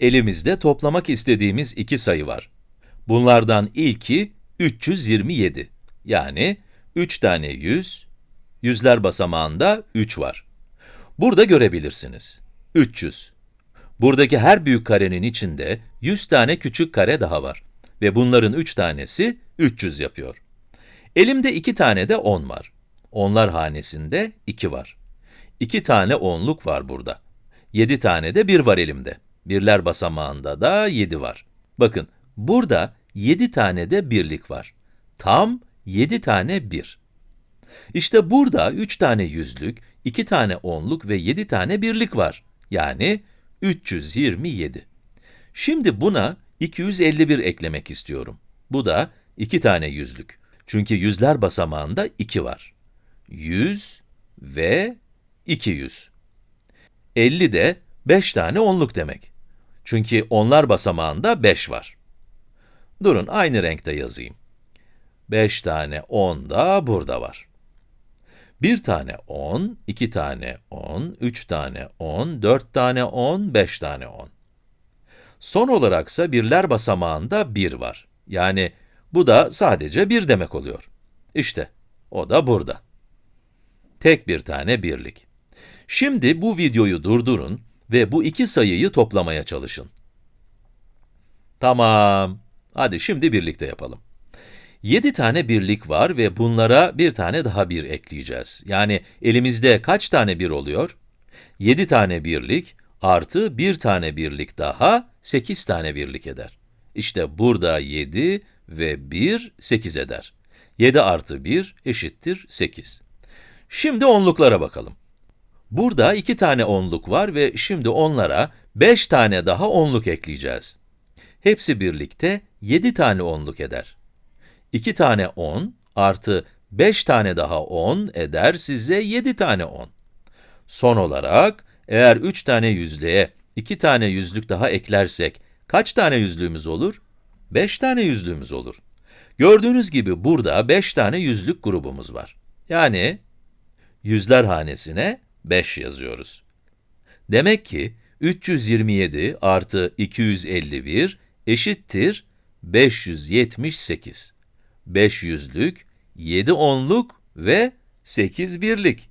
Elimizde toplamak istediğimiz iki sayı var. Bunlardan ilki 327. Yani 3 tane 100, yüzler basamağında 3 var. Burada görebilirsiniz. 300. Buradaki her büyük karenin içinde 100 tane küçük kare daha var. Ve bunların 3 tanesi 300 yapıyor. Elimde 2 tane de 10 var. Onlar hanesinde 2 var. 2 tane onluk var burada. 7 tane de 1 var elimde. Birler basamağında da 7 var. Bakın, burada 7 tane de birlik var. Tam 7 tane 1. İşte burada 3 tane yüzlük, 2 tane onluk ve 7 tane birlik var. Yani 327. Şimdi buna 251 eklemek istiyorum. Bu da 2 tane yüzlük. Çünkü yüzler basamağında 2 var. 100 ve 200. 50 de 5 tane onluk demek. Çünkü onlar basamağında 5 var. Durun, aynı renkte yazayım. 5 tane 10 da burada var. 1 tane 10, 2 tane 10, 3 tane 10, 4 tane 10, 5 tane 10. Son olaraksa birler basamağında 1 var. Yani bu da sadece 1 demek oluyor. İşte, o da burada. Tek bir tane birlik. Şimdi bu videoyu durdurun ve bu iki sayıyı toplamaya çalışın. Tamam. Hadi şimdi birlikte yapalım. 7 tane birlik var ve bunlara bir tane daha bir ekleyeceğiz. Yani elimizde kaç tane bir oluyor? 7 tane birlik artı bir tane birlik daha 8 tane birlik eder. İşte burada 7 ve 1, 8 eder. 7 artı 1 eşittir 8. Şimdi onluklara bakalım. Burada iki tane onluk var ve şimdi onlara 5 tane daha onluk ekleyeceğiz. Hepsi birlikte 7 tane onluk eder. 2 tane 10 artı 5 tane daha 10 eder size 7 tane 10. Son olarak, eğer 3 tane yüzlüğe 2 tane yüzlük daha eklersek, kaç tane yüzlüğümüz olur? 5 tane yüzlüğümüz olur. Gördüğünüz gibi burada 5 tane yüzlük grubumuz var. Yani, yüzler hanesine 5 yazıyoruz. Demek ki 327 artı 251 eşittir 578. 5 yüzlük, 7 onluk ve 8 birlik.